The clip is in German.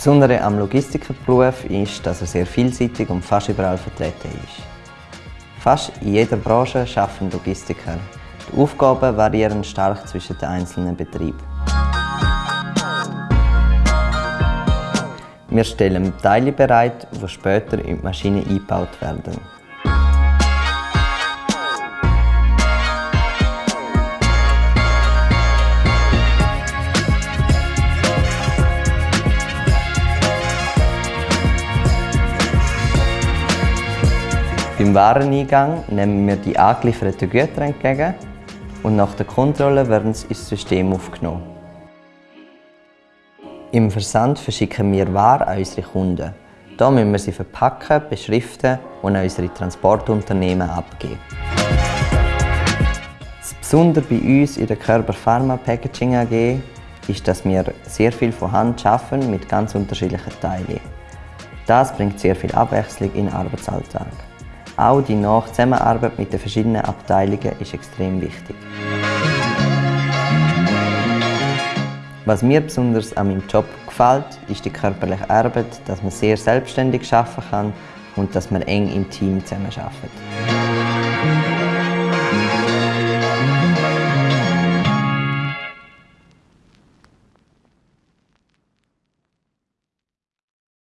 Besondere am Logistikerberuf ist, dass er sehr vielseitig und fast überall vertreten ist. Fast in jeder Branche arbeiten Logistiker. Die Aufgaben variieren stark zwischen den einzelnen Betrieben. Wir stellen Teile bereit, die später in die Maschine eingebaut werden. Beim Wareneingang nehmen wir die angelieferten Güter entgegen und nach der Kontrolle werden sie ins System aufgenommen. Im Versand verschicken wir Ware an unsere Kunden. Hier müssen wir sie verpacken, beschriften und an unsere Transportunternehmen abgeben. Das Besondere bei uns in der Körper Pharma Packaging AG ist, dass wir sehr viel von Hand arbeiten mit ganz unterschiedlichen Teilen. Das bringt sehr viel Abwechslung in den Arbeitsalltag. Auch die Nachzusammenarbeit mit den verschiedenen Abteilungen ist extrem wichtig. Was mir besonders an meinem Job gefällt, ist die körperliche Arbeit, dass man sehr selbstständig arbeiten kann und dass man eng im Team zusammenarbeitet.